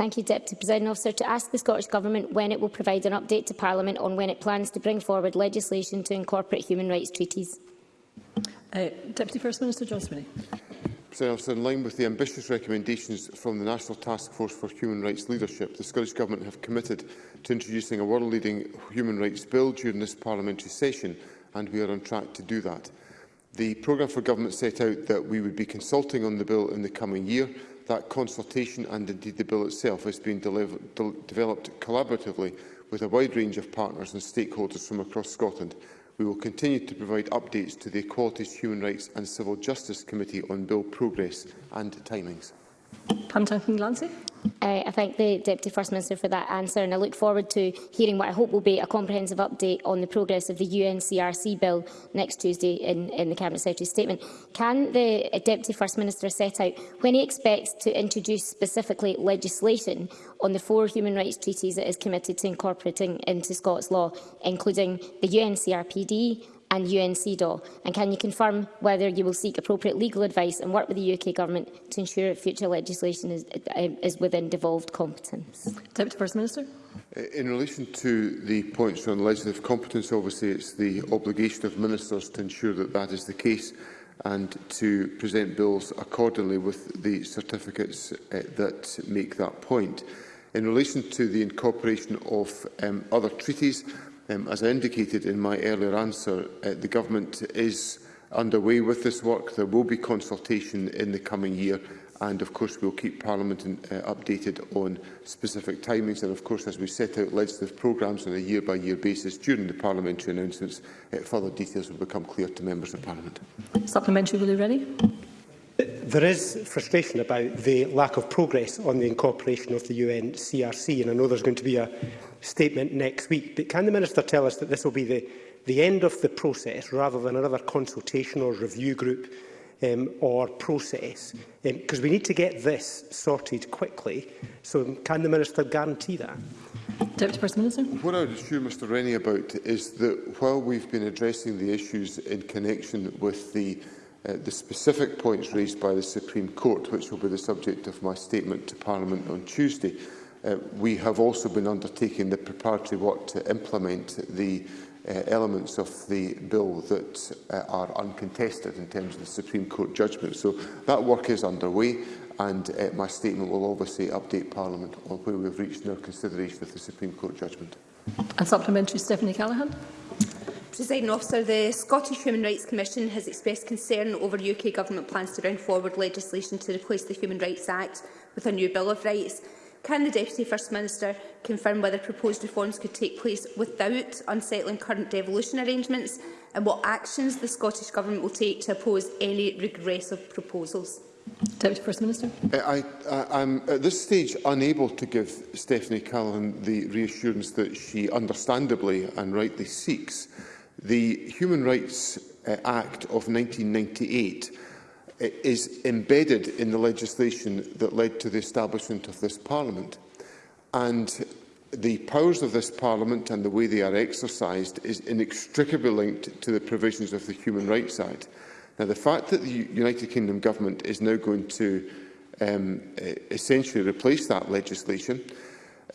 Thank you, Deputy President Officer, to ask the Scottish Government when it will provide an update to Parliament on when it plans to bring forward legislation to incorporate human rights treaties. Uh, Deputy First Minister John Swinney. Officer, in line with the ambitious recommendations from the National Task Force for Human Rights Leadership, the Scottish Government have committed to introducing a world-leading human rights bill during this parliamentary session, and we are on track to do that. The programme for government set out that we would be consulting on the bill in the coming year, that consultation and indeed the bill itself has been de developed collaboratively with a wide range of partners and stakeholders from across Scotland. We will continue to provide updates to the Equalities, Human Rights and Civil Justice Committee on bill progress and timings. Pam Duncan Glancy. Uh, I thank the Deputy First Minister for that answer and I look forward to hearing what I hope will be a comprehensive update on the progress of the UNCRC bill next Tuesday in, in the Cabinet Secretary's statement. Can the Deputy First Minister set out when he expects to introduce specifically legislation on the four human rights treaties that is committed to incorporating into Scots law, including the UNCRPD, and UNCDAW? And can you confirm whether you will seek appropriate legal advice and work with the UK Government to ensure future legislation is, um, is within devolved competence? Deputy First Minister. Uh, in relation to the points on legislative competence, obviously it's the obligation of ministers to ensure that that is the case and to present bills accordingly with the certificates uh, that make that point. In relation to the incorporation of um, other treaties, Um, as I indicated in my earlier answer, uh, the Government is underway with this work. There will be consultation in the coming year and of course we'll keep Parliament in, uh, updated on specific timings and of course as we set out legislative programmes on a year-by-year -year basis during the parliamentary announcements, uh, further details will become clear to members of Parliament. Supplementary, will you ready? There is frustration about the lack of progress on the incorporation of the UN CRC, and I know there's going to be a statement next week, but can the Minister tell us that this will be the, the end of the process rather than another consultation or review group um, or process? Because um, we need to get this sorted quickly, so can the Minister guarantee that? Deputy First Minister. What I would assume, Mr Rennie, about is that while we've been addressing the issues in connection with the uh, the specific points raised by the Supreme Court, which will be the subject of my statement to Parliament on Tuesday, uh, we have also been undertaking the preparatory work to implement the uh, elements of the bill that uh, are uncontested in terms of the Supreme Court judgment. So that work is underway and uh, my statement will obviously update Parliament on where we have reached in our consideration of the Supreme Court judgment. And supplementary, Stephanie Callaghan. Presiding officer, the Scottish Human Rights Commission has expressed concern over UK Government plans to bring forward legislation to replace the Human Rights Act with a new Bill of Rights. Can the Deputy First Minister confirm whether proposed reforms could take place without unsettling current devolution arrangements and what actions the Scottish Government will take to oppose any regressive proposals? Deputy First Minister. Uh, I, I'm at this stage unable to give Stephanie Callan the reassurance that she understandably and rightly seeks. The Human Rights uh, Act of 1998 uh, is embedded in the legislation that led to the establishment of this Parliament. And the powers of this Parliament and the way they are exercised is inextricably linked to the provisions of the Human Rights Act. Now, the fact that the United Kingdom Government is now going to um, e-, essentially replace that legislation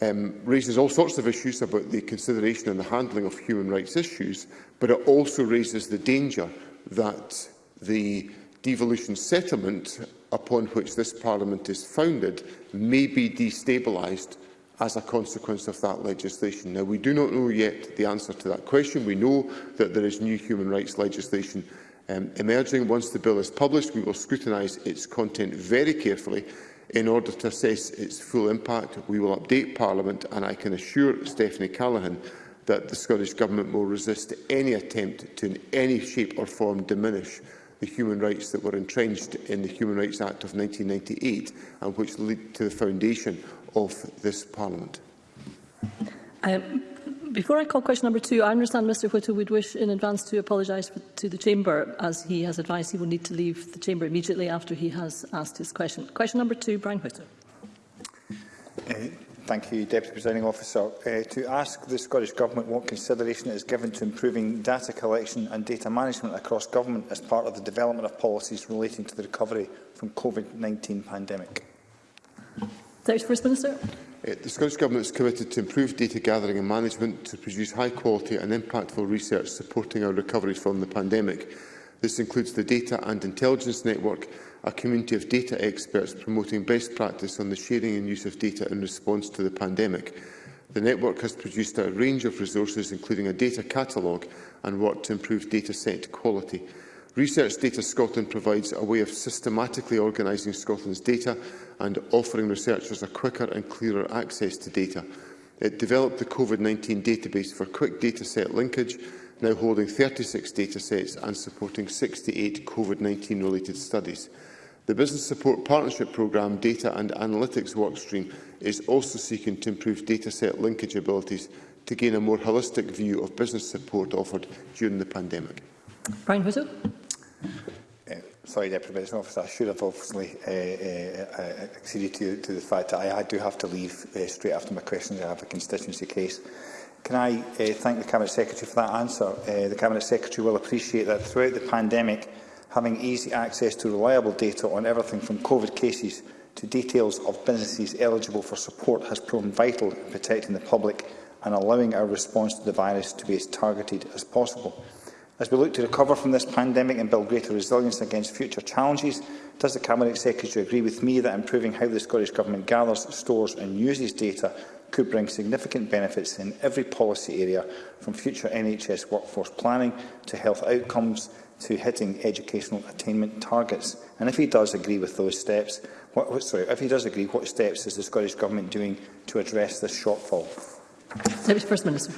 um, raises all sorts of issues about the consideration and the handling of human rights issues, but it also raises the danger that the devolution settlement upon which this Parliament is founded may be destabilised as a consequence of that legislation. Now, we do not know yet the answer to that question. We know that there is new human rights legislation um, emerging. Once the bill is published, we will scrutinise its content very carefully In order to assess its full impact, we will update Parliament and I can assure Stephanie Callaghan that the Scottish Government will resist any attempt to in any shape or form diminish the human rights that were entrenched in the Human Rights Act of 1998 and which lead to the foundation of this Parliament. Um, Before I call question number two, I understand Mr Whittle would wish in advance to apologise to the Chamber, as he has advised he will need to leave the Chamber immediately after he has asked his question. Question number two, Brian Whittle. Uh, thank you, Deputy Presiding Officer. Uh, to ask the Scottish Government what consideration it is given to improving data collection and data management across government as part of the development of policies relating to the recovery from COVID-19 pandemic. Thanks, First Minister. Uh, the Scottish Government is committed to improve data gathering and management to produce high quality and impactful research supporting our recovery from the pandemic. This includes the Data and Intelligence Network, a community of data experts promoting best practice on the sharing and use of data in response to the pandemic. The network has produced a range of resources, including a data catalogue and work to improve data set quality. Research Data Scotland provides a way of systematically organising Scotland's data and offering researchers a quicker and clearer access to data. It developed the COVID-19 database for quick dataset linkage, now holding 36 datasets and supporting 68 COVID-19 related studies. The Business Support Partnership Programme data and analytics workstream is also seeking to improve dataset linkage abilities to gain a more holistic view of business support offered during the pandemic. Brian Whistle sorry, Deputy Medicine Officer, I should have obviously uh uh, uh, uh, acceded to, to the fact that I, I do have to leave uh, straight after my questions. I have a constituency case. Can I uh, thank the Cabinet Secretary for that answer? Uh, the Cabinet Secretary will appreciate that throughout the pandemic, having easy access to reliable data on everything from COVID cases to details of businesses eligible for support has proven vital in protecting the public and allowing our response to the virus to be as targeted as possible. As we look to recover from this pandemic and build greater resilience against future challenges, does the Cabinet Secretary agree with me that improving how the Scottish Government gathers, stores and uses data could bring significant benefits in every policy area, from future NHS workforce planning to health outcomes to hitting educational attainment targets? And if he does agree with those steps, what, sorry, if he does agree, what steps is the Scottish Government doing to address this shortfall? First Minister.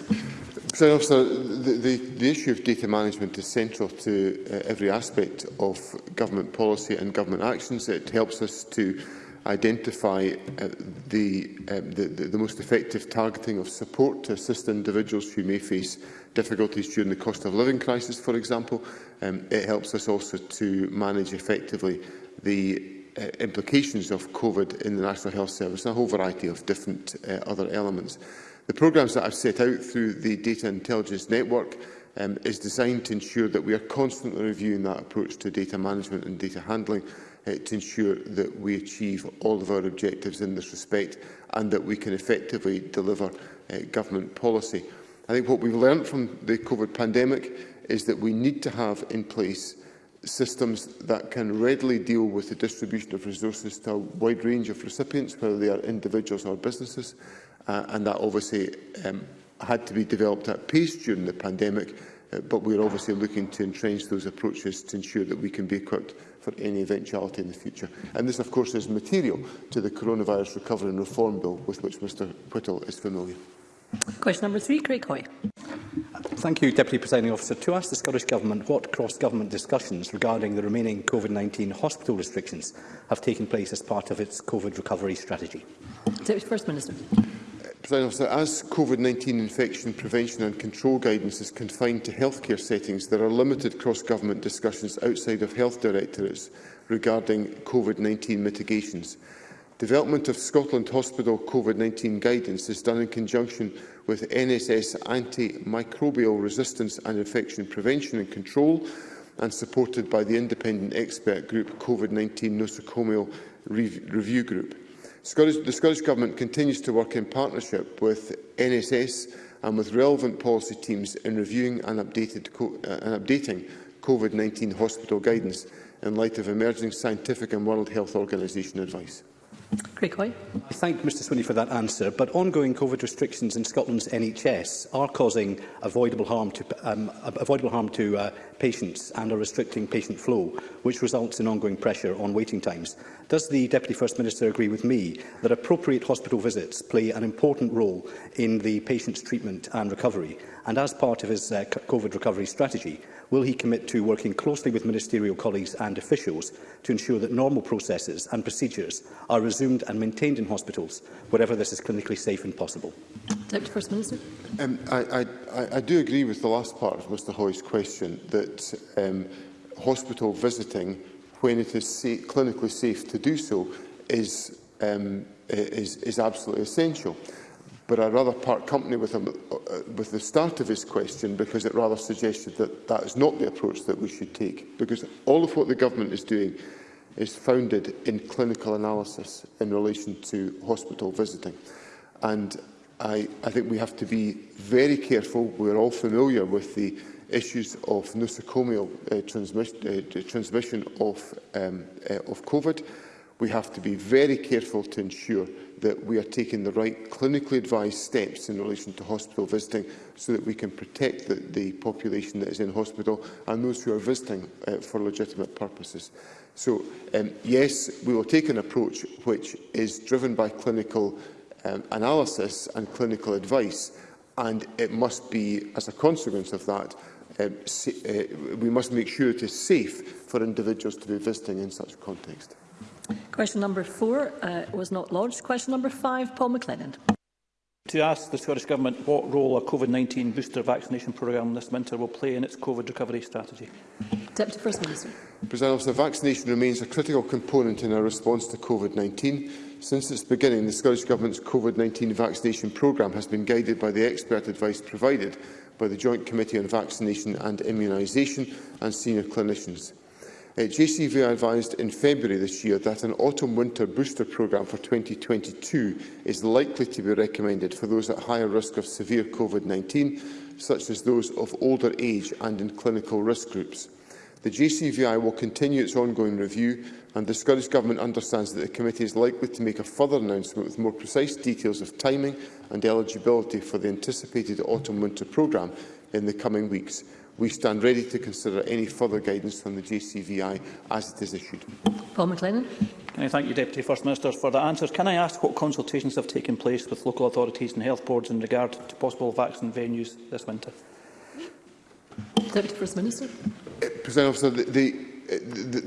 President Officer, the, the, the issue of data management is central to uh, every aspect of government policy and government actions. It helps us to identify uh, the, um, the, the, the most effective targeting of support to assist individuals who may face difficulties during the cost of living crisis, for example. Um, it helps us also to manage effectively the uh, implications of COVID in the National Health Service and a whole variety of different uh, other elements. The programmes that I've set out through the Data Intelligence Network um, is designed to ensure that we are constantly reviewing that approach to data management and data handling uh, to ensure that we achieve all of our objectives in this respect and that we can effectively deliver uh, government policy. I think what we've learned from the COVID pandemic is that we need to have in place systems that can readily deal with the distribution of resources to a wide range of recipients, whether they are individuals or businesses, uh, and that obviously um, had to be developed at pace during the pandemic, uh, but we're obviously looking to entrench those approaches to ensure that we can be equipped for any eventuality in the future. And this, of course, is material to the Coronavirus Recovery and Reform Bill, with which Mr Whittle is familiar. Question number three, Craig Hoy. Thank you, Deputy Presiding Officer. To ask the Scottish Government what cross-government discussions regarding the remaining COVID-19 hospital restrictions have taken place as part of its COVID recovery strategy. Deputy First Minister. Officer, as COVID-19 infection prevention and control guidance is confined to healthcare settings, there are limited cross-government discussions outside of health directorates regarding COVID-19 mitigations. Development of Scotland Hospital COVID-19 guidance is done in conjunction with NSS antimicrobial resistance and infection prevention and control and supported by the independent expert group COVID-19 nosocomial Re Review Group. Scottish, the Scottish Government continues to work in partnership with NSS and with relevant policy teams in reviewing and, updated, uh, and updating COVID-19 hospital guidance in light of emerging scientific and World Health Organization advice. Craig I thank Mr Swinney for that answer, but ongoing COVID restrictions in Scotland's NHS are causing avoidable harm to, um, avoidable harm to uh, patients and are restricting patient flow, which results in ongoing pressure on waiting times. Does the Deputy First Minister agree with me that appropriate hospital visits play an important role in the patient's treatment and recovery? And as part of his uh, COVID recovery strategy, will he commit to working closely with ministerial colleagues and officials to ensure that normal processes and procedures are resumed and maintained in hospitals wherever this is clinically safe and possible? Deputy First Minister. Um, I, I, I do agree with the last part of Mr Hoy's question that um, hospital visiting when it is sa clinically safe to do so is, um, is, is absolutely essential. But I'd rather part company with him uh, with the start of his question because it rather suggested that that is not the approach that we should take. Because all of what the government is doing is founded in clinical analysis in relation to hospital visiting. And I, I think we have to be very careful. We're all familiar with the issues of nosocomial uh, transmission, uh, transmission of, um, uh, of COVID we have to be very careful to ensure that we are taking the right clinically advised steps in relation to hospital visiting so that we can protect the, the population that is in hospital and those who are visiting uh, for legitimate purposes. So, um, yes, we will take an approach which is driven by clinical um, analysis and clinical advice, and it must be, as a consequence of that, um, uh, we must make sure it is safe for individuals to be visiting in such a context. Question number four uh, was not lodged. Question number five, Paul McLennan. To ask the Scottish Government what role a COVID-19 booster vaccination programme this winter will play in its COVID recovery strategy. Deputy First Minister. President the vaccination remains a critical component in our response to COVID-19. Since its beginning, the Scottish Government's COVID-19 vaccination programme has been guided by the expert advice provided by the Joint Committee on Vaccination and Immunisation and senior clinicians. Eh, JCV advised in February this year that an autumn-winter booster programme for 2022 is likely to be recommended for those at higher risk of severe COVID-19, such as those of older age and in clinical risk groups. The JCVI will continue its ongoing review and the Scottish Government understands that the committee is likely to make a further announcement with more precise details of timing and eligibility for the anticipated autumn-winter programme in the coming weeks. We stand ready to consider any further guidance from the JCVI as it is issued. Paul McLennan. Can I thank you, Deputy First Minister, for the answers. Can I ask what consultations have taken place with local authorities and health boards in regard to possible vaccine venues this winter? Deputy First Minister. Uh, President Officer, the, the uh,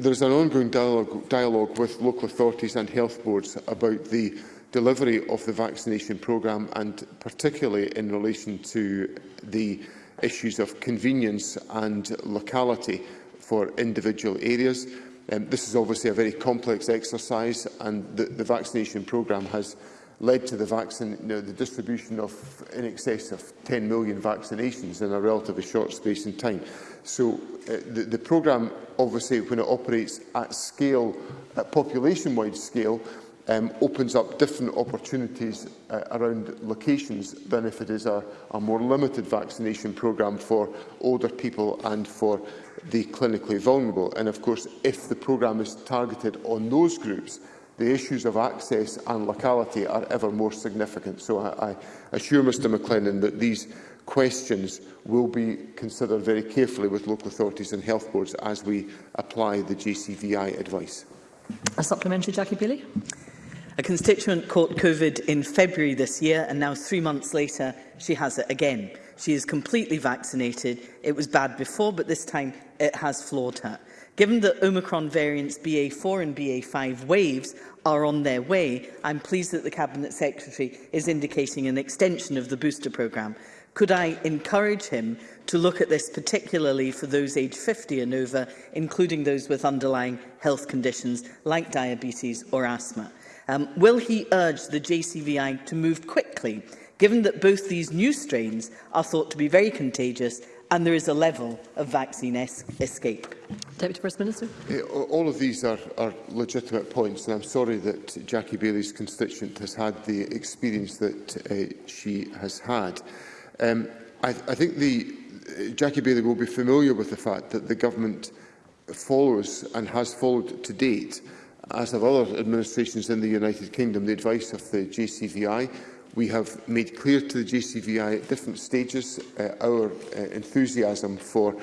there is an ongoing dialogue, dialogue with local authorities and health boards about the delivery of the vaccination programme and particularly in relation to the issues of convenience and locality for individual areas. Um, this is obviously a very complex exercise and the, the vaccination programme has led to the, vaccine, you know, the distribution of in excess of 10 million vaccinations in a relatively short space in time. So uh, the, the programme, obviously, when it operates at scale, at population-wide scale, um, opens up different opportunities uh, around locations than if it is a, a more limited vaccination programme for older people and for the clinically vulnerable. And of course, if the programme is targeted on those groups, the issues of access and locality are ever more significant. So I, I assure Mr McLennan that these questions will be considered very carefully with local authorities and health boards as we apply the GCVI advice. A supplementary, Jackie Bailey. A constituent caught COVID in February this year and now three months later she has it again. She is completely vaccinated. It was bad before, but this time it has floored her. Given that Omicron variants BA4 and BA5 waves are on their way, I'm pleased that the Cabinet Secretary is indicating an extension of the booster programme. Could I encourage him to look at this particularly for those aged 50 and over, including those with underlying health conditions like diabetes or asthma? Um, will he urge the JCVI to move quickly, given that both these new strains are thought to be very contagious and there is a level of vaccine es escape? Deputy First Minister. All of these are, are legitimate points, and I'm sorry that Jackie Bailey's constituent has had the experience that uh, she has had. Um, I, I think the, uh, Jackie Bailey will be familiar with the fact that the government follows and has followed to date uh, As have other administrations in the United Kingdom, the advice of the JCVI we have made clear to the JCVI at different stages uh, our uh, enthusiasm for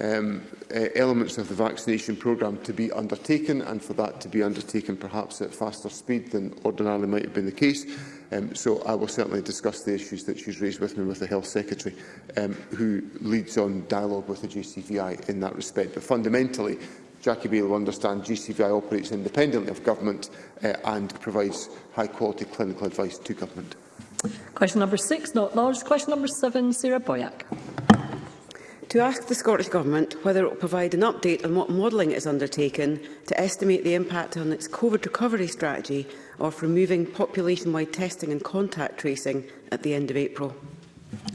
um, uh, elements of the vaccination programme to be undertaken and for that to be undertaken perhaps at faster speed than ordinarily might have been the case. Um, so I will certainly discuss the issues that she's raised with me with the Health Secretary, um, who leads on dialogue with the JCVI in that respect. But fundamentally, Jackie Beale will understand GCVI operates independently of government uh, and provides high-quality clinical advice to government. Question number six, not large. Question number seven, Sarah Boyack. To ask the Scottish Government whether it will provide an update on what modelling is undertaken to estimate the impact on its COVID recovery strategy of removing population-wide testing and contact tracing at the end of April.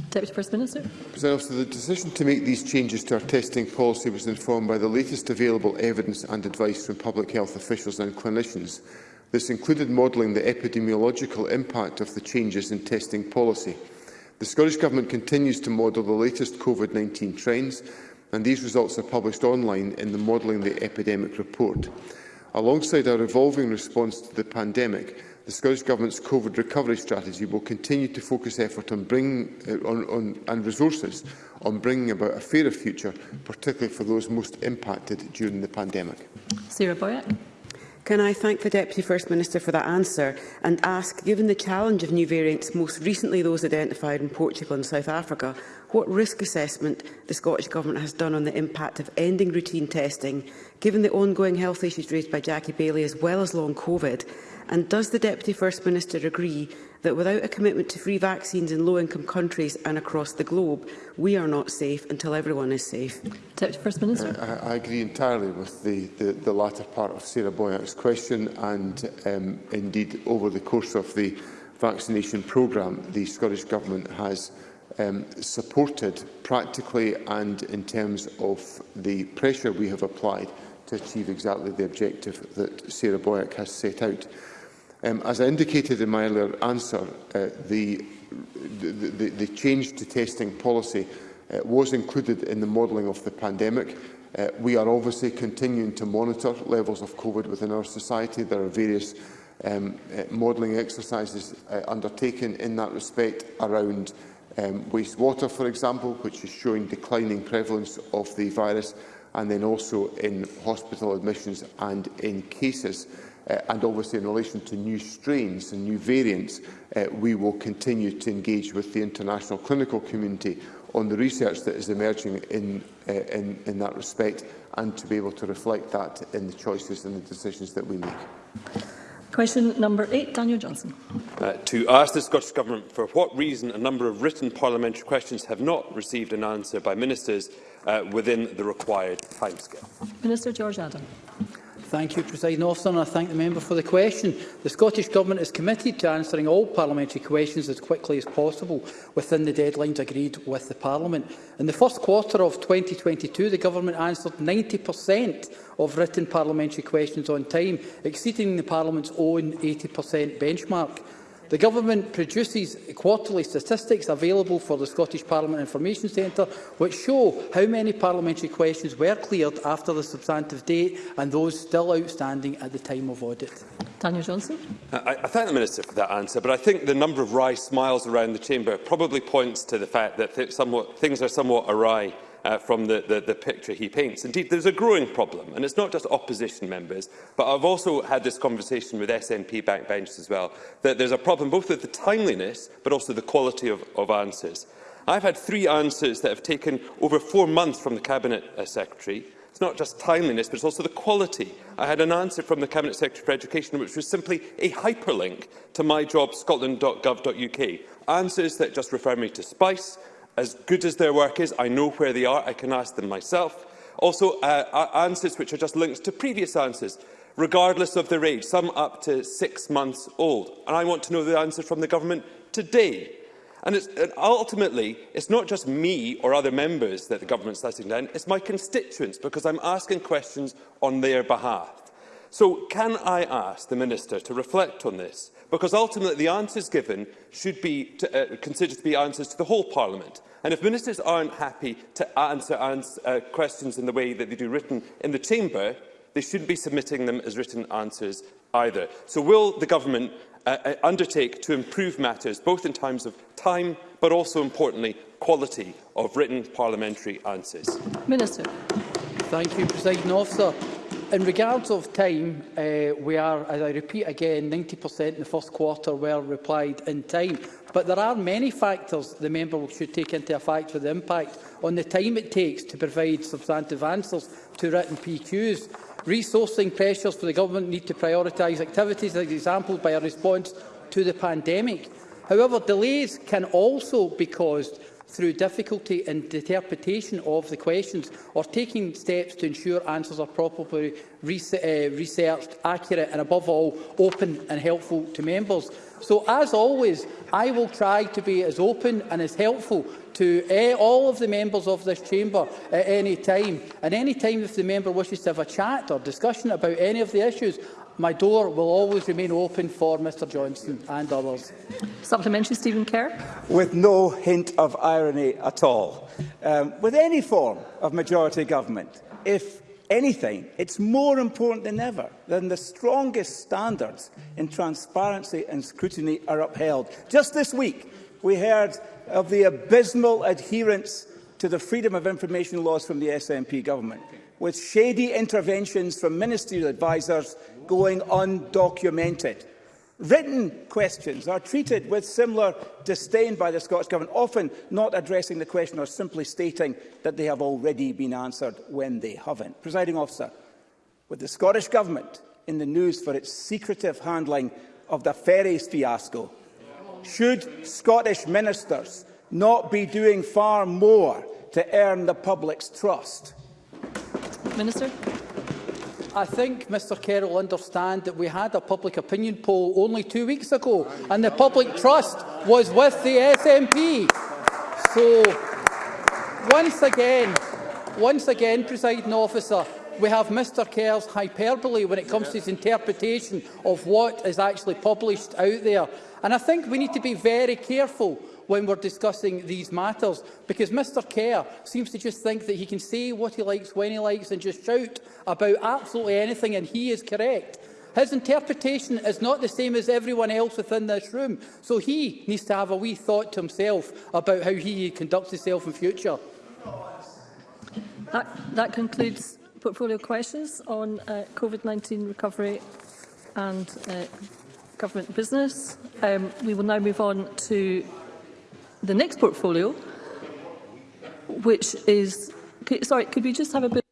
Deputy First Minister. President the decision to make these changes to our testing policy was informed by the latest available evidence and advice from public health officials and clinicians. This included modelling the epidemiological impact of the changes in testing policy. The Scottish Government continues to model the latest COVID-19 trends, and these results are published online in the Modelling the Epidemic report. Alongside our evolving response to the pandemic, the Scottish Government's COVID recovery strategy will continue to focus effort on bringing, eh, on, on, and resources on bringing about a fairer future, particularly for those most impacted during the pandemic. Sarah Boyack. Can I thank the Deputy First Minister for that answer and ask, given the challenge of new variants, most recently those identified in Portugal and South Africa, what risk assessment the Scottish Government has done on the impact of ending routine testing, given the ongoing health issues raised by Jackie Bailey as well as long COVID, And does the Deputy First Minister agree that without a commitment to free vaccines in low-income countries and across the globe, we are not safe until everyone is safe? Deputy First Minister. Uh, I, I agree entirely with the, the, the latter part of Sarah Boyack's question and um, indeed over the course of the vaccination programme, the Scottish Government has um, supported practically and in terms of the pressure we have applied to achieve exactly the objective that Sarah Boyack has set out. Um, as I indicated in my earlier answer, uh, the, the, the, the change to testing policy uh, was included in the modelling of the pandemic. Uh, we are obviously continuing to monitor levels of COVID within our society. There are various um, uh, modelling exercises uh, undertaken in that respect around um, wastewater, for example, which is showing declining prevalence of the virus, and then also in hospital admissions and in cases uh, and obviously in relation to new strains and new variants, uh, we will continue to engage with the international clinical community on the research that is emerging in, uh, in, in that respect and to be able to reflect that in the choices and the decisions that we make. Question number eight, Daniel Johnson. Uh, to ask the Scottish Government for what reason a number of written parliamentary questions have not received an answer by ministers uh, within the required timescale. Minister George Adam. Thank you, President Officer, and I thank the member for the question. The Scottish Government is committed to answering all parliamentary questions as quickly as possible within the deadlines agreed with the Parliament. In the first quarter of 2022, the Government answered 90 per cent of written parliamentary questions on time, exceeding the Parliament's own 80 per cent benchmark. The Government produces quarterly statistics available for the Scottish Parliament Information Centre, which show how many parliamentary questions were cleared after the substantive date and those still outstanding at the time of audit. Daniel Johnson. I, I thank the Minister for that answer, but I think the number of wry smiles around the chamber probably points to the fact that th somewhat, things are somewhat awry uh, from the, the, the picture he paints. Indeed, there's a growing problem, and it's not just opposition members, but I've also had this conversation with SNP backbenchers as well, that there's a problem both with the timeliness, but also the quality of, of answers. I've had three answers that have taken over four months from the Cabinet uh, Secretary, It's not just timeliness, but it's also the quality. I had an answer from the Cabinet Secretary for Education, which was simply a hyperlink to myjobscotland.gov.uk. Answers that just refer me to Spice, As good as their work is, I know where they are. I can ask them myself. Also, uh, answers which are just links to previous answers, regardless of their age, some up to six months old. And I want to know the answer from the government today. And, it's, and ultimately, it's not just me or other members that the government's letting down, it's my constituents, because I'm asking questions on their behalf. So can I ask the Minister to reflect on this because ultimately the answers given should be to, uh, considered to be answers to the whole Parliament. And if ministers aren't happy to answer, answer uh, questions in the way that they do written in the chamber, they shouldn't be submitting them as written answers either. So will the government uh, uh undertake to improve matters both in terms of time but also importantly quality of written parliamentary answers? Minister. Thank you, President Officer in regards of time, uh, we are, as I repeat again, 90% in the first quarter were replied in time. But there are many factors the member should take into account for the impact on the time it takes to provide substantive answers to written PQs. Resourcing pressures for the government need to prioritise activities, as example, by a response to the pandemic. However, delays can also be caused through difficulty in interpretation of the questions or taking steps to ensure answers are properly eh, researched, accurate and, above all, open and helpful to members. So, as always, I will try to be as open and as helpful to uh, all of the members of this chamber at any time. And any time if the member wishes to have a chat or discussion about any of the issues, my door will always remain open for Mr Johnston and others. Supplementary, Stephen Kerr. With no hint of irony at all. Um, with any form of majority government, if anything, it's more important than ever than the strongest standards in transparency and scrutiny are upheld. Just this week, we heard of the abysmal adherence to the freedom of information laws from the SNP government, with shady interventions from ministerial advisers going undocumented. Written questions are treated with similar disdain by the Scottish Government, often not addressing the question or simply stating that they have already been answered when they haven't. Presiding officer, with the Scottish Government in the news for its secretive handling of the ferries fiasco, should Scottish ministers not be doing far more to earn the public's trust? Minister. I think Mr Kerr will understand that we had a public opinion poll only two weeks ago and the public trust was with the SNP. So, once again, once again, presiding officer, we have Mr Kerr's hyperbole when it comes to his interpretation of what is actually published out there. And I think we need to be very careful when we're discussing these matters, because Mr Kerr seems to just think that he can say what he likes when he likes and just shout about absolutely anything, and he is correct. His interpretation is not the same as everyone else within this room, so he needs to have a wee thought to himself about how he conducts himself in future. That, that concludes portfolio questions on uh, COVID-19 recovery and uh, government business. Um, we will now move on to the next portfolio, which is... Sorry, could we just have a bit...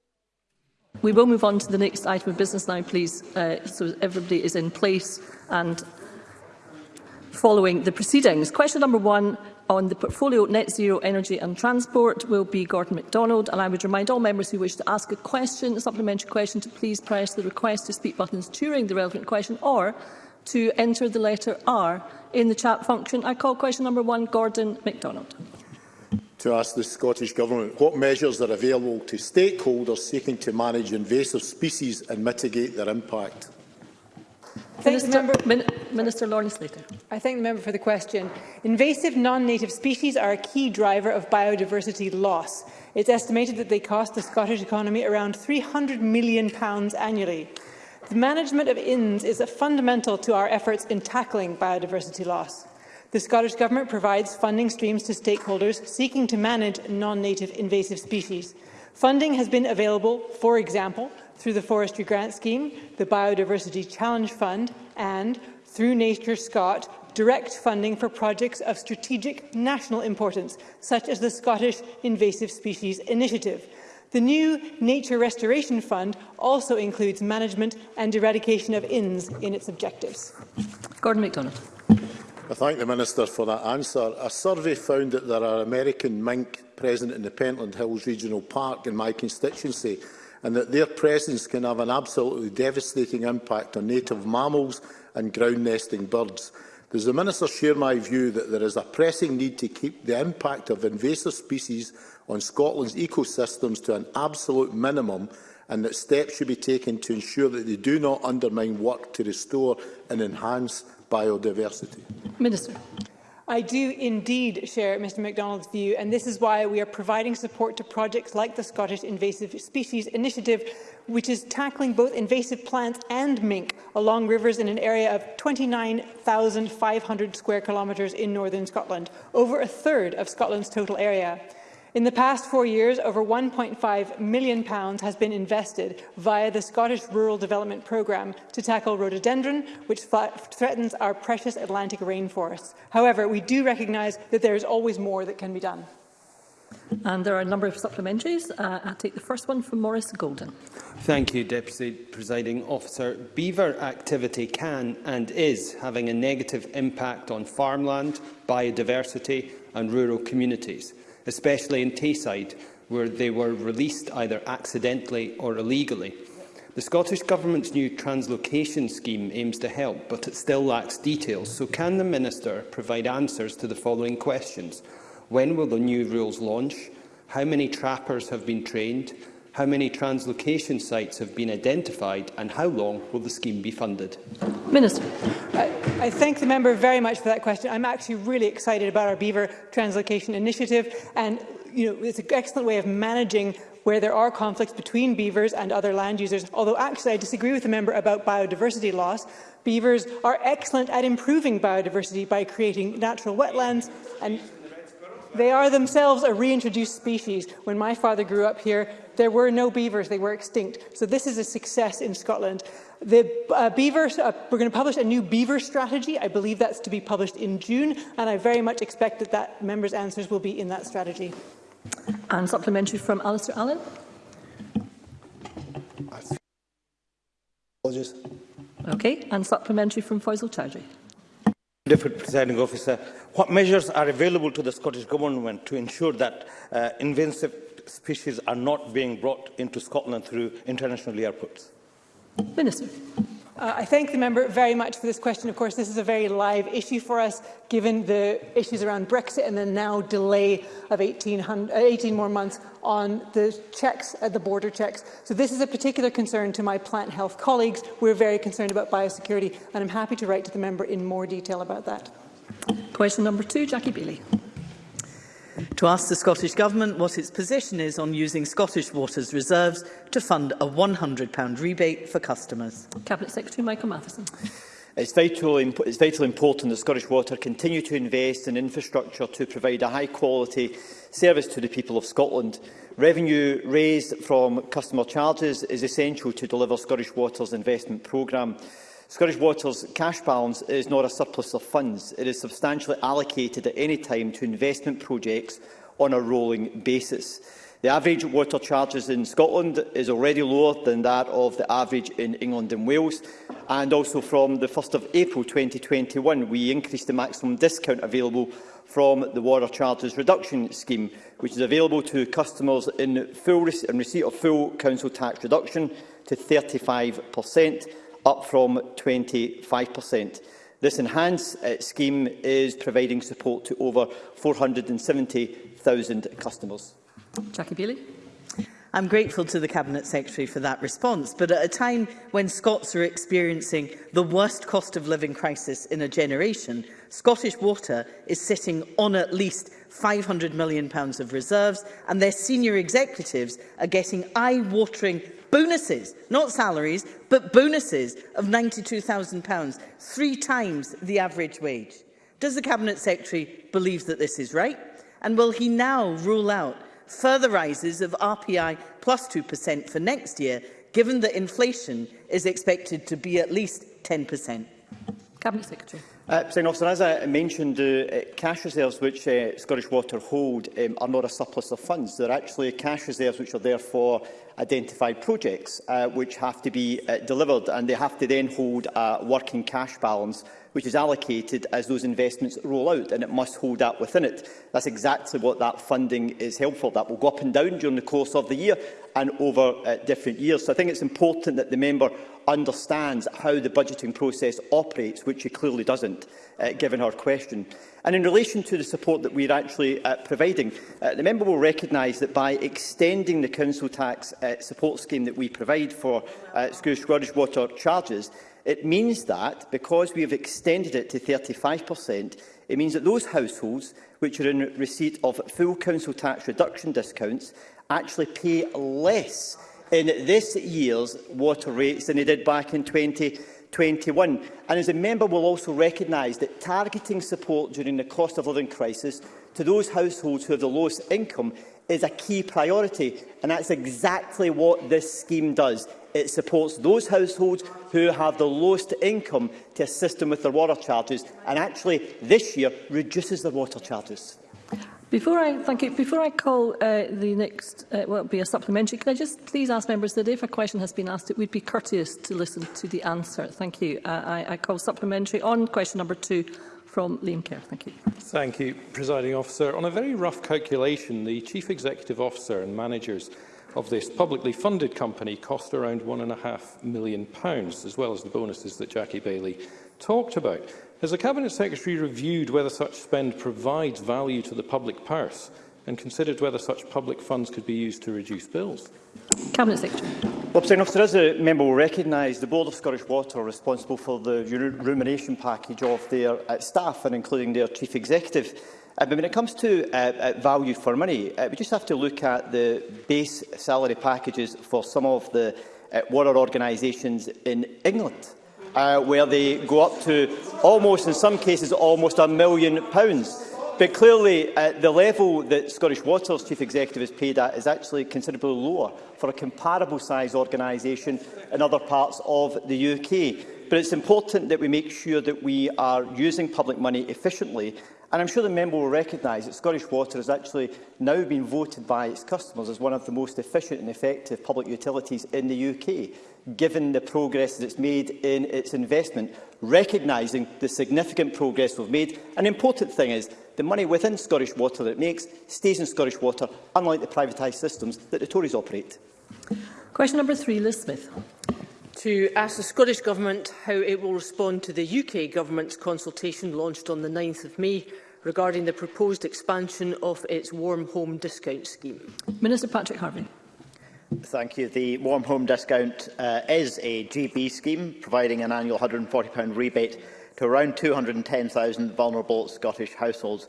We will move on to the next item of business now, please, uh, so everybody is in place and following the proceedings. Question number one on the portfolio Net Zero Energy and Transport will be Gordon MacDonald, and I would remind all members who wish to ask a question, a supplementary question, to please press the request to speak buttons during the relevant question or to enter the letter R in the chat function. I call question number one, Gordon MacDonald. To ask the Scottish Government what measures are available to stakeholders seeking to manage invasive species and mitigate their impact. Thank Minister, member, Min Minister Lawrence Slater. I thank the member for the question. Invasive non-native species are a key driver of biodiversity loss. It's estimated that they cost the Scottish economy around £300 million annually. The management of inns is a fundamental to our efforts in tackling biodiversity loss. The Scottish Government provides funding streams to stakeholders seeking to manage non-native invasive species. Funding has been available, for example, through the Forestry Grant Scheme, the Biodiversity Challenge Fund, and, through Nature Scot, direct funding for projects of strategic national importance, such as the Scottish Invasive Species Initiative. The new Nature Restoration Fund also includes management and eradication of inns in its objectives. Gordon MacDonald. I thank the Minister for that answer. A survey found that there are American mink present in the Pentland Hills Regional Park in my constituency and that their presence can have an absolutely devastating impact on native mammals and ground nesting birds. Does the Minister share my view that there is a pressing need to keep the impact of invasive species on Scotland's ecosystems to an absolute minimum and that steps should be taken to ensure that they do not undermine work to restore and enhance biodiversity? Minister. I do indeed share Mr MacDonald's view, and this is why we are providing support to projects like the Scottish Invasive Species Initiative, which is tackling both invasive plants and mink along rivers in an area of 29,500 square kilometres in northern Scotland, over a third of Scotland's total area. In the past four years, over £1.5 million has been invested via the Scottish Rural Development Programme to tackle rhododendron, which threatens our precious Atlantic rainforests. However, we do recognise that there is always more that can be done. And there are a number of supplementaries. Uh, I'll take the first one from Maurice Golden. Thank you, Deputy Presiding Officer. Beaver activity can and is having a negative impact on farmland, biodiversity and rural communities especially in Tayside, where they were released either accidentally or illegally. The Scottish Government's new translocation scheme aims to help, but it still lacks details. So can the Minister provide answers to the following questions? When will the new rules launch? How many trappers have been trained? How many translocation sites have been identified? And how long will the scheme be funded? Minister. Uh I thank the member very much for that question. I'm actually really excited about our beaver translocation initiative and you know, it's an excellent way of managing where there are conflicts between beavers and other land users, although actually I disagree with the member about biodiversity loss. Beavers are excellent at improving biodiversity by creating natural wetlands and They are themselves a reintroduced species. When my father grew up here, there were no beavers, they were extinct. So this is a success in Scotland. The uh, beaver, uh, we're going to publish a new beaver strategy. I believe that's to be published in June, and I very much expect that, that members' answers will be in that strategy. And supplementary from Alistair Allen. Apologies. Okay, and supplementary from Faisal Chowdhury. Deputy Presiding Officer, what measures are available to the Scottish Government to ensure that uh, invasive species are not being brought into Scotland through international airports? Minister. Uh, I thank the member very much for this question. Of course, this is a very live issue for us, given the issues around Brexit and the now delay of 18, 18 uh, more months on the checks at uh, the border checks. So this is a particular concern to my plant health colleagues. We're very concerned about biosecurity, and I'm happy to write to the member in more detail about that. Question number two, Jackie Bailey to ask the Scottish Government what its position is on using Scottish Water's reserves to fund a £100 rebate for customers. Cabinet Secretary Michael Matheson. It's vital, it's vital important that Scottish Water continue to invest in infrastructure to provide a high-quality service to the people of Scotland. Revenue raised from customer charges is essential to deliver Scottish Water's investment programme. Scottish Water's cash balance is not a surplus of funds. It is substantially allocated at any time to investment projects on a rolling basis. The average water charges in Scotland is already lower than that of the average in England and Wales. And also from the 1st of April 2021, we increased the maximum discount available from the water charges reduction scheme, which is available to customers in, full in receipt of full council tax reduction to 35 per cent up from 25%. This enhanced uh, scheme is providing support to over 470,000 customers. Jackie Bailey. I'm grateful to the Cabinet Secretary for that response, but at a time when Scots are experiencing the worst cost of living crisis in a generation, Scottish Water is sitting on at least £500 million of reserves, and their senior executives are getting eye-watering bonuses, not salaries, but bonuses of £92,000, three times the average wage. Does the Cabinet Secretary believe that this is right? And will he now rule out further rises of RPI plus 2% for next year, given that inflation is expected to be at least 10%? Cabinet Secretary. Uh, Senator Officer, as I mentioned, uh, cash reserves which uh, Scottish Water hold um, are not a surplus of funds. They're actually cash reserves which are there for identified projects uh, which have to be uh, delivered and they have to then hold a working cash balance which is allocated as those investments roll out, and it must hold that within it. That's exactly what that funding is helpful. That will go up and down during the course of the year and over uh, different years. So I think it's important that the member understands how the budgeting process operates, which he clearly doesn't, uh, given her question. And in relation to the support that we are actually uh, providing, uh, the member will recognise that by extending the council tax uh, support scheme that we provide for uh, Scottish water charges, It means that, because we have extended it to 35%, it means that those households which are in receipt of full council tax reduction discounts actually pay less in this year's water rates than they did back in 2021. And as a member will also recognise that targeting support during the cost of living crisis to those households who have the lowest income is a key priority, and that's exactly what this scheme does. It supports those households who have the lowest income to assist them with their water charges, and actually this year reduces their water charges. Before I thank you, before I call uh, the next, uh, well, be a supplementary. Can I just please ask members that if a question has been asked, it would be courteous to listen to the answer. Thank you. Uh, I, I call supplementary on question number two from Liam Kerr. Thank you. Thank you, Presiding Officer. On a very rough calculation, the Chief Executive Officer and managers of this publicly funded company cost around £1.5 million, as well as the bonuses that Jackie Bailey talked about. Has the Cabinet Secretary reviewed whether such spend provides value to the public purse and considered whether such public funds could be used to reduce bills? Cabinet Secretary. Well, President Officer, as the member will recognise, the Board of Scottish Water are responsible for the remuneration package of their uh, staff and including their chief executive. Uh, but when it comes to uh, uh, value for money, uh, we just have to look at the base salary packages for some of the uh, water organisations in England, uh, where they go up to almost, in some cases, almost a million pounds. But clearly, uh, the level that Scottish Water's chief executive is paid at is actually considerably lower for a comparable size organisation in other parts of the UK. But it's important that we make sure that we are using public money efficiently And I'm sure the member will recognise that Scottish Water has actually now been voted by its customers as one of the most efficient and effective public utilities in the UK, given the progress that it's made in its investment, recognising the significant progress we've made. An important thing is the money within Scottish Water that it makes stays in Scottish Water, unlike the privatised systems that the Tories operate. Question number three, Liz Smith. To ask the Scottish Government how it will respond to the UK Government's consultation launched on the 9th of May regarding the proposed expansion of its Warm Home Discount Scheme. Minister Patrick Harvey. Thank you. The Warm Home Discount uh, is a GB scheme, providing an annual £140 rebate to around 210,000 vulnerable Scottish households.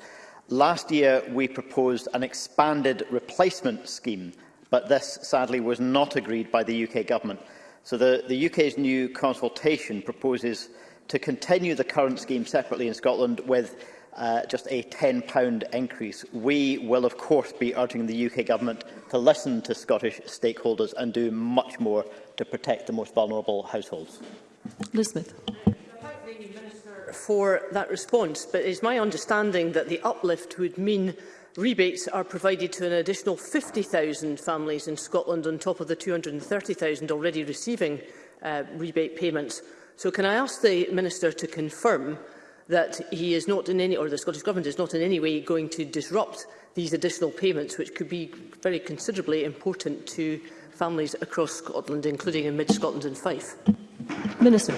Last year, we proposed an expanded replacement scheme, but this, sadly, was not agreed by the UK Government. So the, the UK's new consultation proposes to continue the current scheme separately in Scotland with uh, just a £10 increase. We will, of course, be urging the UK Government to listen to Scottish stakeholders and do much more to protect the most vulnerable households. Liz Smith for that response, but it is my understanding that the uplift would mean rebates are provided to an additional 50,000 families in Scotland on top of the 230,000 already receiving uh, rebate payments. So can I ask the Minister to confirm that he is not in any, or the Scottish Government is not in any way going to disrupt these additional payments, which could be very considerably important to families across Scotland, including in mid-Scotland and Fife? Minister.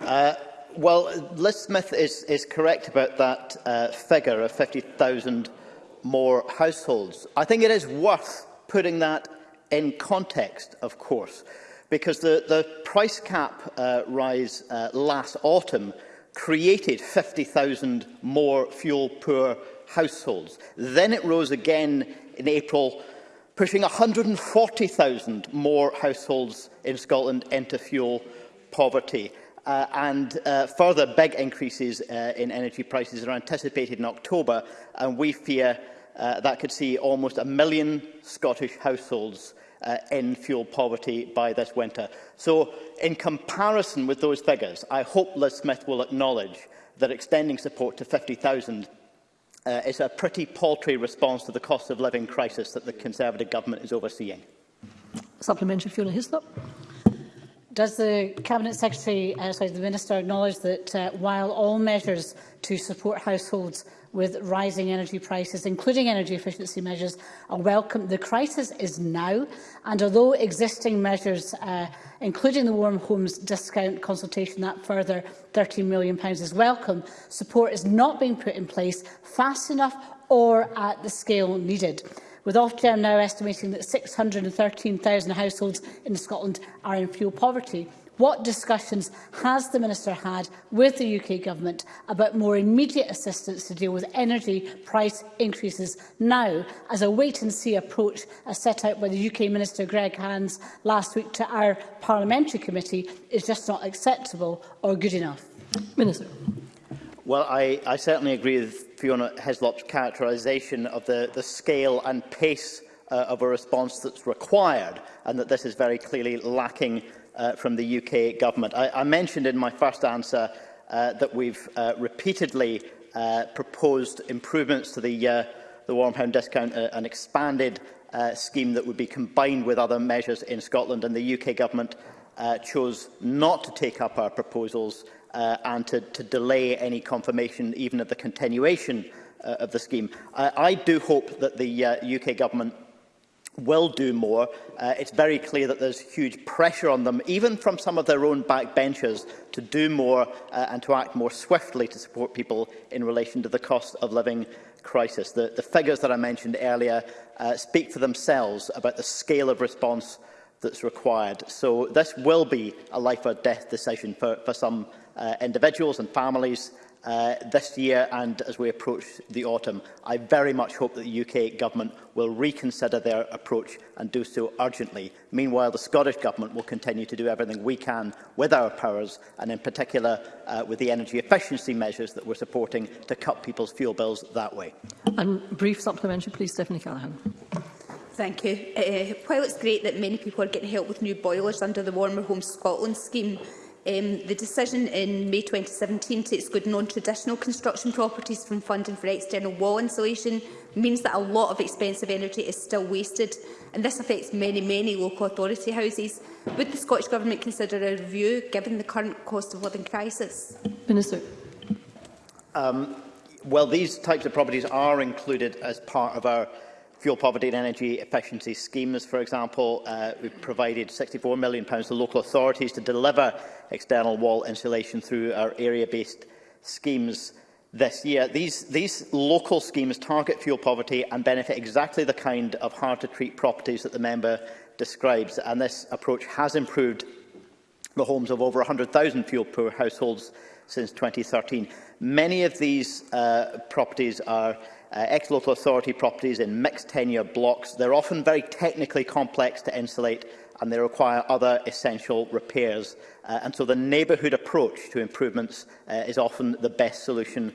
Uh, Well, Liz Smith is, is correct about that uh, figure of 50,000 more households. I think it is worth putting that in context, of course, because the, the price cap uh, rise uh, last autumn created 50,000 more fuel-poor households. Then it rose again in April, pushing 140,000 more households in Scotland into fuel poverty. Uh, and uh, further big increases uh, in energy prices are anticipated in October, and we fear uh, that could see almost a million Scottish households uh, in fuel poverty by this winter. So, in comparison with those figures, I hope Liz Smith will acknowledge that extending support to 50,000 uh, is a pretty paltry response to the cost of living crisis that the Conservative government is overseeing. Supplementary Fiona Hislop. Does the Cabinet Secretary, uh, sorry, the Minister acknowledge that uh, while all measures to support households with rising energy prices, including energy efficiency measures, are welcome. The crisis is now, and although existing measures, uh, including the Warm Homes discount consultation, that further £13 million is welcome, support is not being put in place fast enough or at the scale needed with Ofgem now estimating that 613,000 households in Scotland are in fuel poverty. What discussions has the Minister had with the UK Government about more immediate assistance to deal with energy price increases now as a wait-and-see approach as set out by the UK Minister Greg Hands last week to our parliamentary committee is just not acceptable or good enough? Minister. Well, I, I certainly agree with Fiona Heslop's characterisation of the, the scale and pace uh, of a response that's required and that this is very clearly lacking uh, from the UK government. I, I mentioned in my first answer uh, that we've uh, repeatedly uh, proposed improvements to the, uh, the warm pound discount, uh, an expanded uh, scheme that would be combined with other measures in Scotland and the UK government uh, chose not to take up our proposals uh, and to, to delay any confirmation even of the continuation uh, of the scheme. I, I do hope that the uh, UK government will do more. Uh, it's very clear that there's huge pressure on them, even from some of their own backbenchers, to do more uh, and to act more swiftly to support people in relation to the cost of living crisis. The, the figures that I mentioned earlier uh, speak for themselves about the scale of response that's required. So this will be a life or death decision for, for some uh, individuals and families uh, this year and as we approach the autumn. I very much hope that the UK Government will reconsider their approach and do so urgently. Meanwhile, the Scottish Government will continue to do everything we can with our powers and in particular uh, with the energy efficiency measures that we're supporting to cut people's fuel bills that way. And brief supplementary, please, Stephanie Callaghan. Thank you. Uh, while it's great that many people are getting help with new boilers under the Warmer Homes Scotland scheme, Um, the decision in May 2017 to exclude non-traditional construction properties from funding for external wall insulation means that a lot of expensive energy is still wasted, and this affects many, many local authority houses. Would the Scottish Government consider a review, given the current cost of living crisis? Minister. Um, well, these types of properties are included as part of our fuel poverty and energy efficiency schemes. For example, uh, we've provided £64 million pounds to local authorities to deliver external wall insulation through our area-based schemes this year. These, these local schemes target fuel poverty and benefit exactly the kind of hard-to-treat properties that the member describes, and this approach has improved the homes of over 100,000 fuel-poor households since 2013. Many of these uh, properties are uh, ex-local authority properties in mixed tenure blocks. They're often very technically complex to insulate and they require other essential repairs. Uh, and so the neighbourhood approach to improvements uh, is often the best solution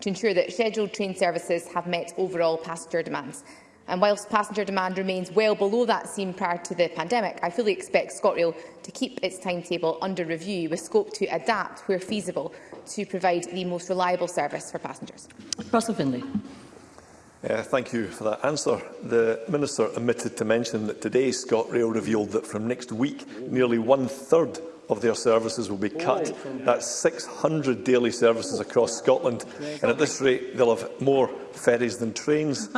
to ensure that scheduled train services have met overall passenger demands. And whilst passenger demand remains well below that seen prior to the pandemic, I fully expect ScotRail to keep its timetable under review with scope to adapt where feasible to provide the most reliable service for passengers. Russell Finlay. Uh, thank you for that answer. The Minister omitted to mention that today ScotRail revealed that from next week nearly one-third of their services will be cut. That's 600 daily services across Scotland, and at this rate they'll have more ferries than trains.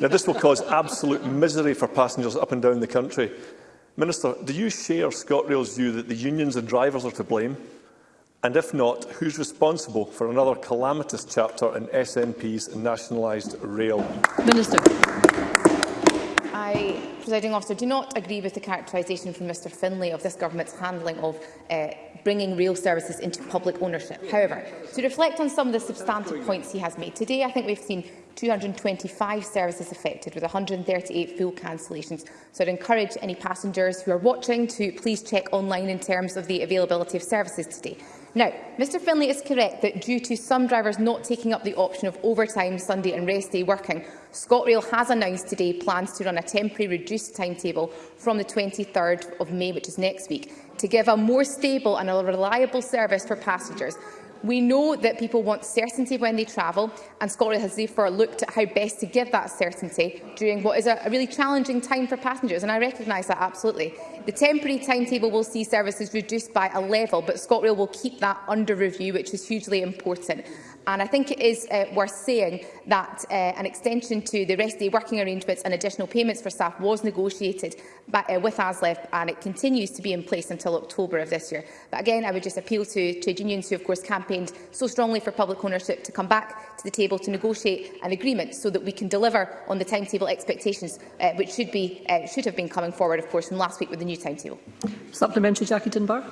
now, this will cause absolute misery for passengers up and down the country. Minister, do you share ScotRail's view that the unions and drivers are to blame? And if not, who's responsible for another calamitous chapter in SNP's nationalised rail? Minister. I, presiding officer, do not agree with the characterisation from Mr Finlay of this government's handling of uh, bringing rail services into public ownership. However, to reflect on some of the substantive points he has made today, I think we've seen 225 services affected with 138 full cancellations. So I'd encourage any passengers who are watching to please check online in terms of the availability of services today. Now, Mr Finlay is correct that due to some drivers not taking up the option of overtime, Sunday and rest day working, ScotRail has announced today plans to run a temporary reduced timetable from the 23rd of May, which is next week, to give a more stable and a reliable service for passengers We know that people want certainty when they travel, and Scotland has therefore looked at how best to give that certainty during what is a, a really challenging time for passengers, and I recognise that absolutely. The temporary timetable will see services reduced by a level, but ScotRail will keep that under review, which is hugely important. And I think it is uh, worth saying that uh, an extension to the rest day working arrangements and additional payments for staff was negotiated by, uh, with ASLEF and it continues to be in place until October of this year. But again, I would just appeal to trade unions who, of course, campaigned so strongly for public ownership to come back to the table to negotiate an agreement so that we can deliver on the timetable expectations uh, which should, be, uh, should have been coming forward, of course, from last week with the new timetable. Supplementary, Jackie Dunbar.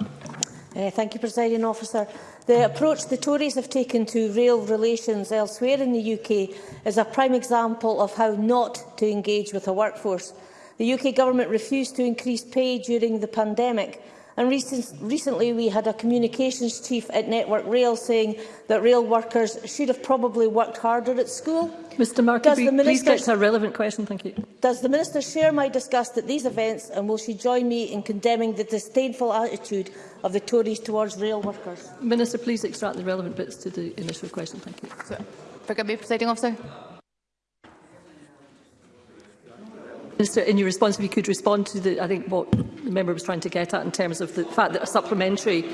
Uh, thank you, Presiding Officer. The approach the Tories have taken to rail relations elsewhere in the UK is a prime example of how not to engage with a workforce. The UK Government refused to increase pay during the pandemic, And recent, recently we had a communications chief at Network Rail saying that rail workers should have probably worked harder at school. Mr Markaby, please get to a relevant question. Thank you. Does the Minister share my disgust at these events and will she join me in condemning the disdainful attitude of the Tories towards rail workers? Minister, please extract the relevant bits to the initial question. Thank you. So, forgive me, Presiding Officer. Minister, in your response, if you could respond to the, I think what the member was trying to get at in terms of the fact that a supplementary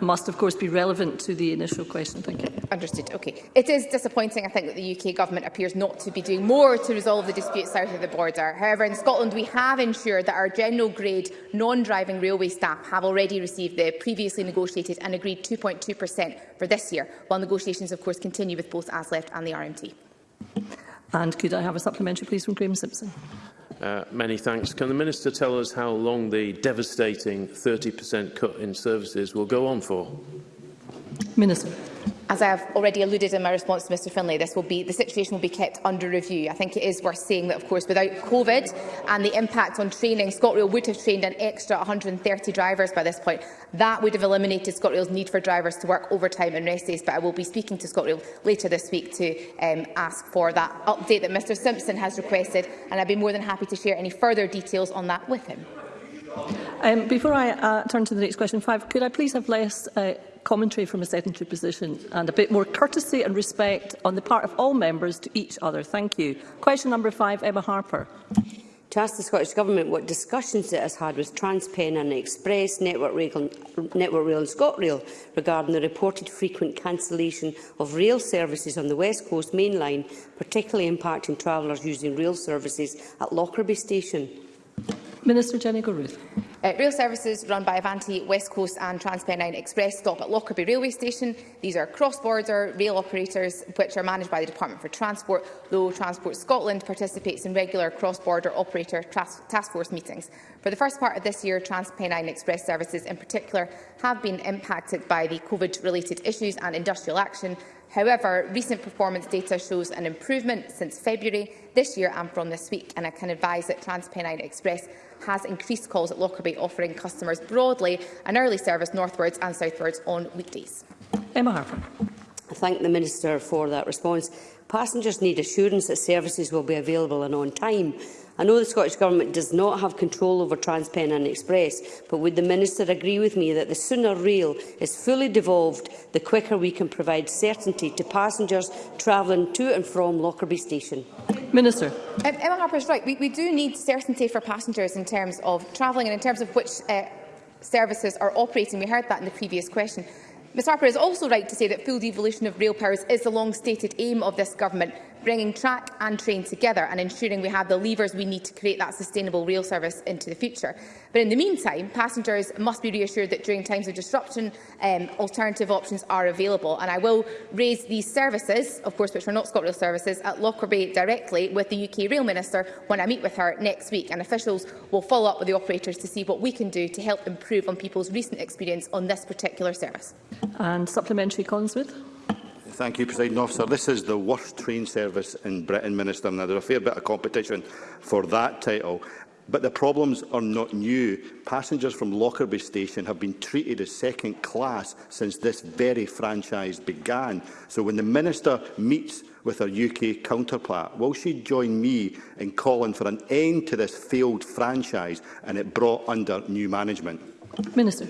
must, of course, be relevant to the initial question. Thank you. Understood. Okay. It is disappointing, I think, that the UK government appears not to be doing more to resolve the dispute south of the border. However, in Scotland, we have ensured that our general grade non-driving railway staff have already received the previously negotiated and agreed 2.2% for this year, while negotiations, of course, continue with both ASLEFT and the RMT. And could I have a supplementary, please, from Graham Simpson? Uh, many thanks. Can the Minister tell us how long the devastating 30% cut in services will go on for? Minister. As I have already alluded in my response to Mr Finlay, this will be, the situation will be kept under review. I think it is worth saying that, of course, without COVID and the impact on training, ScotRail would have trained an extra 130 drivers by this point. That would have eliminated ScotRail's need for drivers to work overtime and rest days, but I will be speaking to ScotRail later this week to um, ask for that update that Mr Simpson has requested, and I'd be more than happy to share any further details on that with him. Um, before I uh, turn to the next question, five, could I please have less uh, commentary from a sedentary position and a bit more courtesy and respect on the part of all members to each other. Thank you. Question number five, Emma Harper. To ask the Scottish Government what discussions it has had with TransPen and Express, Network Rail, Network Rail and ScotRail regarding the reported frequent cancellation of rail services on the West Coast Main Line, particularly impacting travellers using rail services at Lockerbie Station. Minister Jenny Goruth. Uh, rail services run by Avanti, West Coast and TransPennine Express stop at Lockerbie Railway Station. These are cross-border rail operators which are managed by the Department for Transport, though Transport Scotland participates in regular cross-border operator task force meetings. For the first part of this year, TransPennine Express services in particular have been impacted by the COVID-related issues and industrial action. However, recent performance data shows an improvement since February this year and from this week. And I can advise that TransPennine Express has increased calls at Lockerbie, offering customers broadly an early service northwards and southwards on weekdays. Emma Harper. I thank the Minister for that response. Passengers need assurance that services will be available and on time. I know the Scottish Government does not have control over TransPennine Express, but would the Minister agree with me that the sooner rail is fully devolved, the quicker we can provide certainty to passengers travelling to and from Lockerbie Station? Minister. Um, Emma Harper is right. We, we do need certainty for passengers in terms of travelling and in terms of which uh, services are operating. We heard that in the previous question. Ms Harper is also right to say that full devolution of rail powers is the long-stated aim of this government bringing track and train together and ensuring we have the levers we need to create that sustainable rail service into the future. But in the meantime, passengers must be reassured that during times of disruption, um, alternative options are available. And I will raise these services, of course, which are not ScotRail services, at Lockerbie directly with the UK Rail Minister when I meet with her next week. And officials will follow up with the operators to see what we can do to help improve on people's recent experience on this particular service. And supplementary Consmith. Thank you, President Officer. This is the worst train service in Britain, Minister. Now, there's a fair bit of competition for that title. But the problems are not new. Passengers from Lockerbie Station have been treated as second class since this very franchise began. So when the Minister meets with her UK counterpart, will she join me in calling for an end to this failed franchise and it brought under new management? Minister.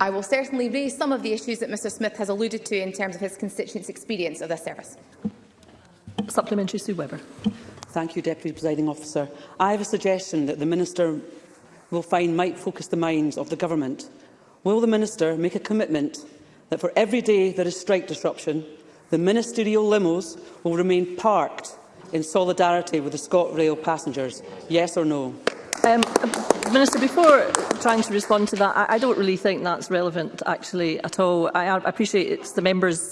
I will certainly raise some of the issues that Mr Smith has alluded to in terms of his constituents' experience of this service. Supplementary Sue Webber. Thank you, Deputy Presiding Officer. I have a suggestion that the Minister will find might focus the minds of the Government. Will the Minister make a commitment that for every day there is strike disruption, the ministerial limos will remain parked in solidarity with the ScotRail passengers? Yes or no? Um, Minister, before trying to respond to that, I, I don't really think that's relevant, actually, at all. I, I appreciate it's the member's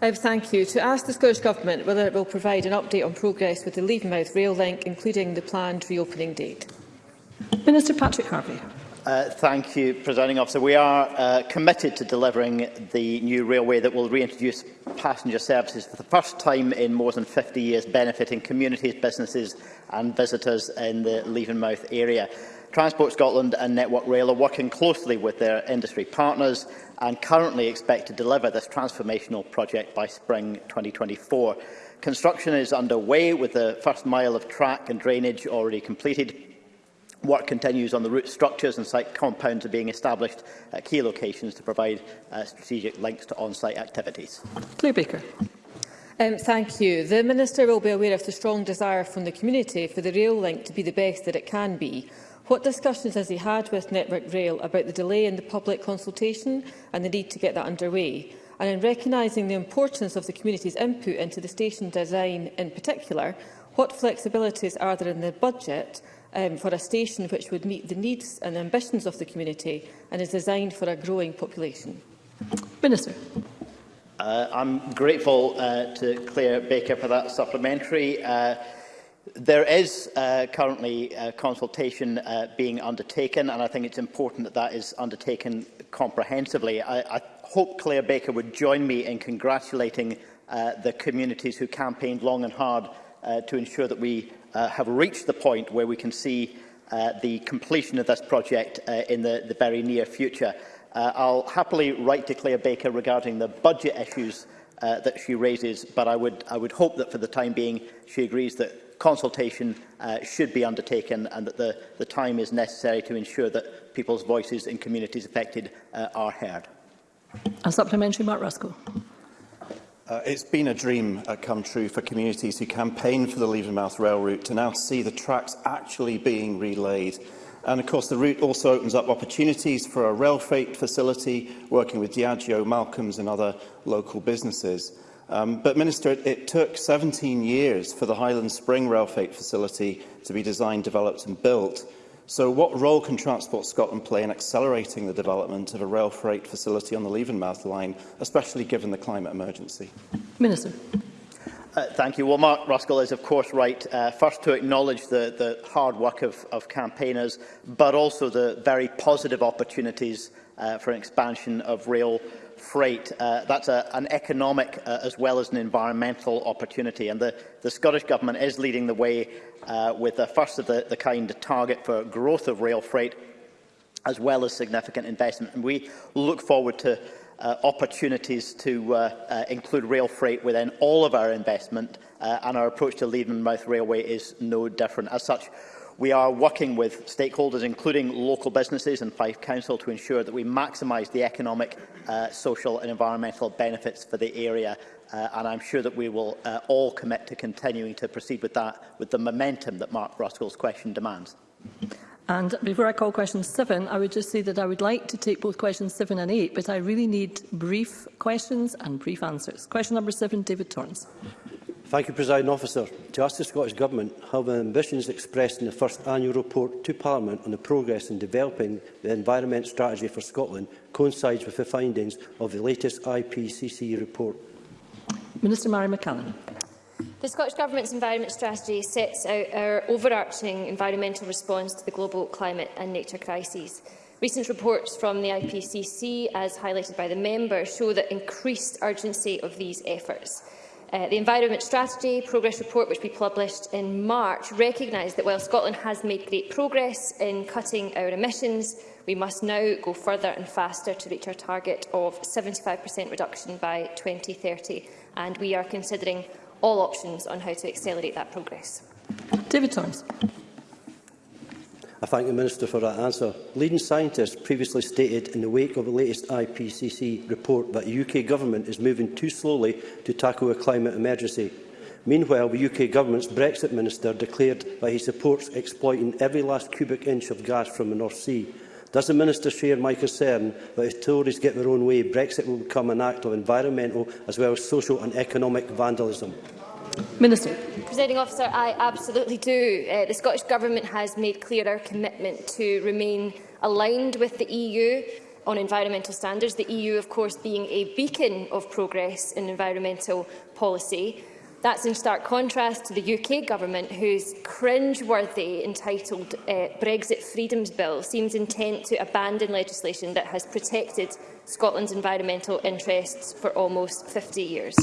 I thank you. To ask the Scottish Government whether it will provide an update on progress with the Leavenmouth rail link, including the planned reopening date. Minister Patrick Harvey. Uh, thank you, Presiding Officer. We are uh, committed to delivering the new railway that will reintroduce passenger services for the first time in more than 50 years, benefiting communities, businesses and visitors in the Leavenmouth area. Transport Scotland and Network Rail are working closely with their industry partners and currently expect to deliver this transformational project by spring 2024. Construction is underway with the first mile of track and drainage already completed. Work continues on the route structures and site compounds are being established at key locations to provide uh, strategic links to on-site activities. Claire Baker. Um, thank you. The Minister will be aware of the strong desire from the community for the rail link to be the best that it can be. What discussions has he had with Network Rail about the delay in the public consultation and the need to get that underway? And in recognising the importance of the community's input into the station design in particular, what flexibilities are there in the budget um, for a station which would meet the needs and ambitions of the community and is designed for a growing population? Minister. Uh, I'm grateful uh, to Claire Baker for that supplementary. Uh, There is uh, currently a uh, consultation uh, being undertaken, and I think it's important that that is undertaken comprehensively. I, I hope Claire Baker would join me in congratulating uh, the communities who campaigned long and hard uh, to ensure that we uh, have reached the point where we can see uh, the completion of this project uh, in the, the very near future. Uh, I'll happily write to Claire Baker regarding the budget issues uh, that she raises, but I would, I would hope that for the time being she agrees that consultation uh, should be undertaken and that the, the time is necessary to ensure that people's voices in communities affected uh, are heard. A supplementary, Mark Ruskell. Uh, it's been a dream uh, come true for communities who campaigned for the Leavesmouth rail route to now see the tracks actually being relayed. And of course, the route also opens up opportunities for a rail freight facility working with Diageo, Malcolm's and other local businesses. Um, but, Minister, it, it took 17 years for the Highland Spring Rail Fate facility to be designed, developed and built. So what role can Transport Scotland play in accelerating the development of a rail freight facility on the Leavenmouth line, especially given the climate emergency? Minister. Uh, thank you. Well, Mark Ruskell is, of course, right, uh, first to acknowledge the, the hard work of, of campaigners, but also the very positive opportunities uh, for an expansion of rail freight. Uh, that's a, an economic uh, as well as an environmental opportunity. And the, the Scottish Government is leading the way uh, with the first of the, the kind target for growth of rail freight as well as significant investment. And we look forward to uh, opportunities to uh, uh, include rail freight within all of our investment uh, and our approach to Leavenmouth Railway is no different. As such, We are working with stakeholders, including local businesses and Fife Council, to ensure that we maximise the economic, uh, social and environmental benefits for the area. Uh, and I'm sure that we will uh, all commit to continuing to proceed with that, with the momentum that Mark Ruskell's question demands. And before I call question 7, I would just say that I would like to take both questions 7 and 8, but I really need brief questions and brief answers. Question number 7, David Torrance. Thank you, President Officer. To ask the Scottish Government how the ambitions expressed in the first annual report to Parliament on the progress in developing the environment strategy for Scotland coincides with the findings of the latest IPCC report. Minister Mary McCallum. The Scottish Government's environment strategy sets out our overarching environmental response to the global climate and nature crises. Recent reports from the IPCC, as highlighted by the member, show the increased urgency of these efforts. Uh, the Environment Strategy Progress Report, which we published in March, recognised that while Scotland has made great progress in cutting our emissions, we must now go further and faster to reach our target of 75% reduction by 2030, and we are considering all options on how to accelerate that progress. David Thomas. I thank the Minister for that answer. Leading scientists previously stated in the wake of the latest IPCC report that the UK Government is moving too slowly to tackle a climate emergency. Meanwhile, the UK Government's Brexit Minister declared that he supports exploiting every last cubic inch of gas from the North Sea. Does the Minister share my concern that if Tories get their own way, Brexit will become an act of environmental as well as social and economic vandalism? Minister. Presiding officer, I absolutely do. Uh, the Scottish Government has made clear our commitment to remain aligned with the EU on environmental standards, the EU, of course, being a beacon of progress in environmental policy. That's in stark contrast to the UK government, whose cringe-worthy entitled uh, Brexit Freedoms Bill seems intent to abandon legislation that has protected Scotland's environmental interests for almost 50 years.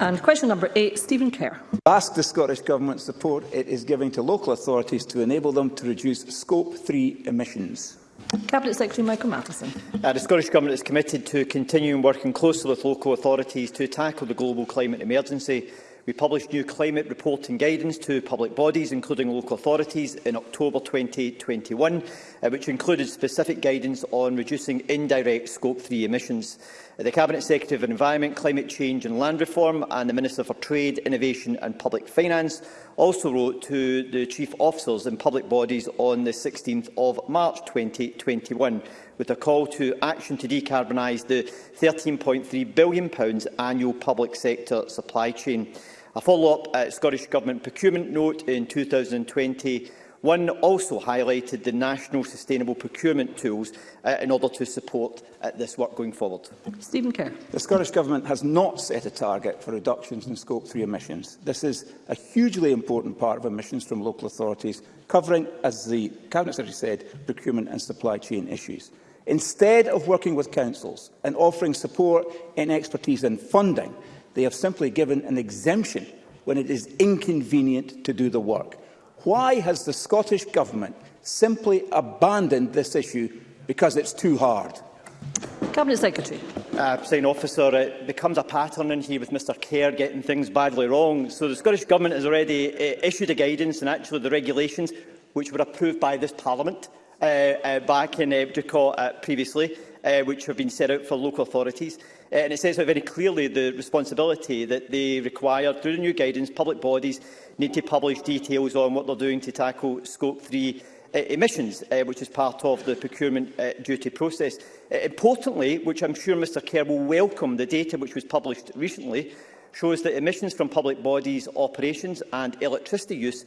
And question number eight, Stephen Kerr. Ask the Scottish Government support it is giving to local authorities to enable them to reduce Scope 3 emissions. Cabinet Secretary Michael Matheson. Uh, the Scottish Government is committed to continuing working closely with local authorities to tackle the global climate emergency. We published new climate reporting guidance to public bodies, including local authorities, in October 2021, uh, which included specific guidance on reducing indirect Scope 3 emissions the Cabinet Secretary of Environment, Climate Change and Land Reform and the Minister for Trade, Innovation and Public Finance also wrote to the chief officers in public bodies on the 16th of March 2021 with a call to action to decarbonise the £13.3 billion annual public sector supply chain. A follow-up at uh, Scottish Government procurement note in 2020 One also highlighted the national sustainable procurement tools uh, in order to support uh, this work going forward. Stephen Kerr. The Scottish Government has not set a target for reductions in Scope 3 emissions. This is a hugely important part of emissions from local authorities, covering, as the Cabinet Secretary said, procurement and supply chain issues. Instead of working with councils and offering support in expertise and funding, they have simply given an exemption when it is inconvenient to do the work. Why has the Scottish Government simply abandoned this issue because it's too hard? Cabinet Secretary. Uh, President Officer, it becomes a pattern in here with Mr Kerr getting things badly wrong. So the Scottish Government has already uh, issued a guidance and actually the regulations which were approved by this Parliament uh, uh, back in uh, Ducot uh, previously, uh, which have been set out for local authorities. Uh, and it says very clearly the responsibility that they require through the new guidance, public bodies need to publish details on what they're doing to tackle scope 3 uh, emissions, uh, which is part of the procurement uh, duty process. Uh, importantly, which I'm sure Mr Kerr will welcome, the data which was published recently shows that emissions from public bodies, operations and electricity use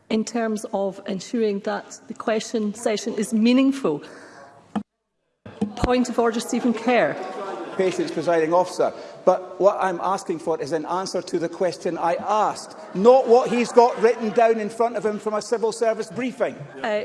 in terms of ensuring that the question session is meaningful. Point of order, Stephen Kerr patients, presiding officer. But what I'm asking for is an answer to the question I asked, not what he's got written down in front of him from a civil service briefing. Uh,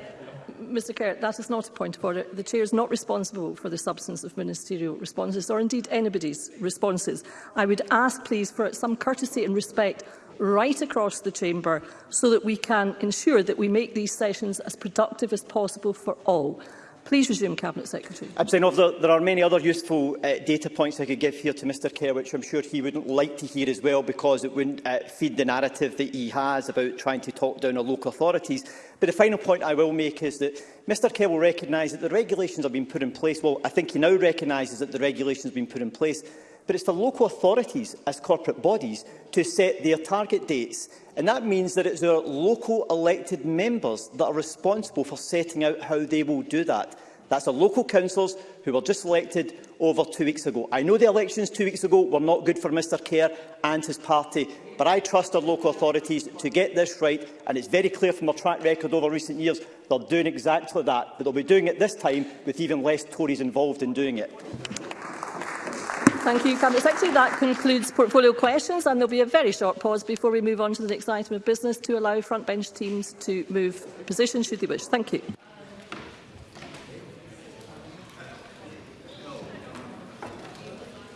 Mr Kerr, that is not a point of order. The Chair is not responsible for the substance of ministerial responses or indeed anybody's responses. I would ask, please, for some courtesy and respect right across the chamber so that we can ensure that we make these sessions as productive as possible for all. Please resume, Cabinet Secretary. I'm saying the, there are many other useful uh, data points I could give here to Mr Kerr, which I'm sure he wouldn't like to hear as well, because it wouldn't uh, feed the narrative that he has about trying to talk down our local authorities. But the final point I will make is that Mr Kerr will recognise that the regulations have been put in place. Well, I think he now recognises that the regulations have been put in place but it's the local authorities as corporate bodies to set their target dates. And that means that it's our local elected members that are responsible for setting out how they will do that. That's the local councillors who were just elected over two weeks ago. I know the elections two weeks ago were not good for Mr Kerr and his party, but I trust our local authorities to get this right, and it's very clear from our track record over recent years they're doing exactly that, but they'll be doing it this time with even less Tories involved in doing it. Thank you, Cabinet Secretary. That concludes portfolio questions, and there will be a very short pause before we move on to the next item of business to allow front bench teams to move positions should they wish. Thank you.